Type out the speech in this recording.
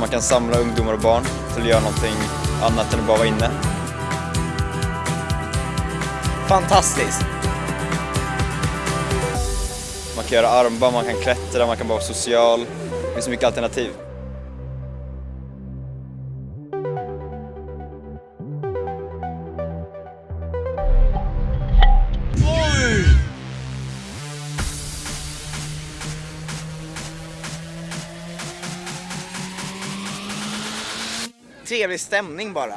Man kan samla ungdomar och barn till att göra någonting annat än att bara vara inne. Fantastiskt! Man kan göra armband, man kan klättra, man kan vara social. Det finns så mycket alternativ. trevlig stämning bara.